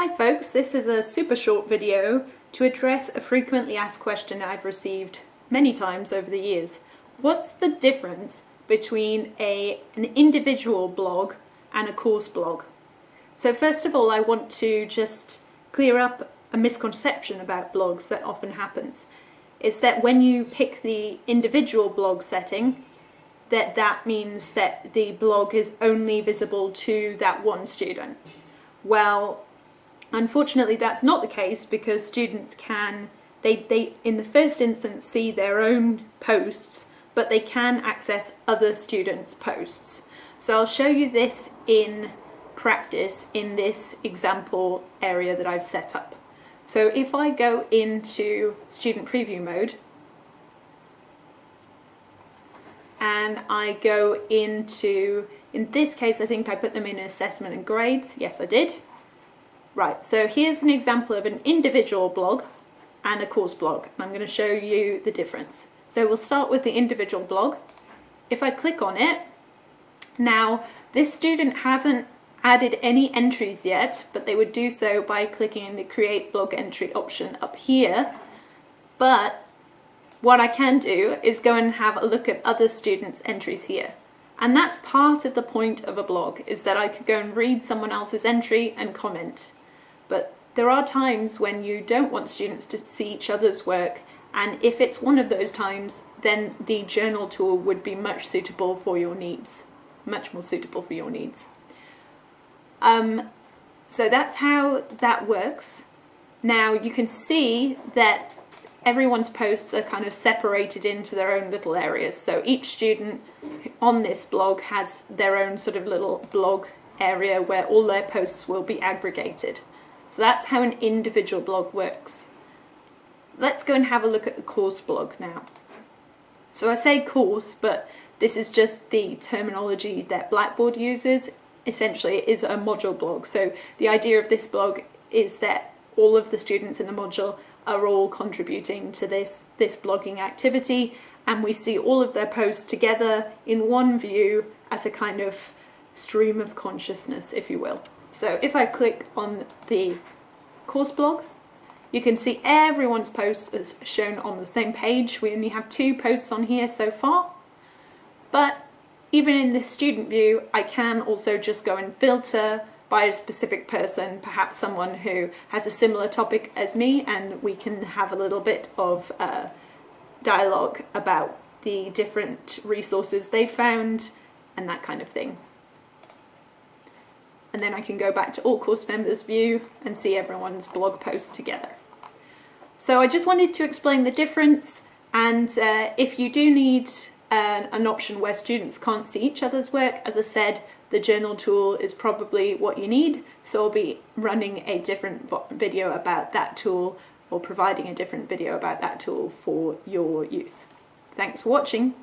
Hi folks, this is a super short video to address a frequently asked question I've received many times over the years. What's the difference between a, an individual blog and a course blog? So first of all I want to just clear up a misconception about blogs that often happens. It's that when you pick the individual blog setting that that means that the blog is only visible to that one student. Well, unfortunately that's not the case because students can, they, they in the first instance see their own posts, but they can access other students' posts. So I'll show you this in practice in this example area that I've set up. So if I go into student preview mode, and I go into, in this case I think I put them in assessment and grades, yes I did. Right, so here's an example of an individual blog and a course blog, and I'm going to show you the difference. So we'll start with the individual blog. If I click on it, now this student hasn't added any entries yet, but they would do so by clicking in the create blog entry option up here. But what I can do is go and have a look at other students' entries here. And that's part of the point of a blog, is that I could go and read someone else's entry and comment. But there are times when you don't want students to see each other's work, and if it's one of those times, then the journal tool would be much suitable for your needs, much more suitable for your needs. Um, so that's how that works. Now you can see that everyone's posts are kind of separated into their own little areas. So each student on this blog has their own sort of little blog area where all their posts will be aggregated. So that's how an individual blog works. Let's go and have a look at the course blog now. So I say course, but this is just the terminology that Blackboard uses. Essentially, it is a module blog. So the idea of this blog is that all of the students in the module are all contributing to this, this blogging activity and we see all of their posts together in one view as a kind of stream of consciousness, if you will. So if I click on the course blog, you can see everyone's posts as shown on the same page. We only have two posts on here so far, but even in this student view, I can also just go and filter by a specific person, perhaps someone who has a similar topic as me, and we can have a little bit of uh, dialogue about the different resources they found and that kind of thing. And then I can go back to all course members view and see everyone's blog post together. So I just wanted to explain the difference and uh, if you do need uh, an option where students can't see each other's work, as I said, the journal tool is probably what you need, so I'll be running a different video about that tool or providing a different video about that tool for your use. Thanks for watching.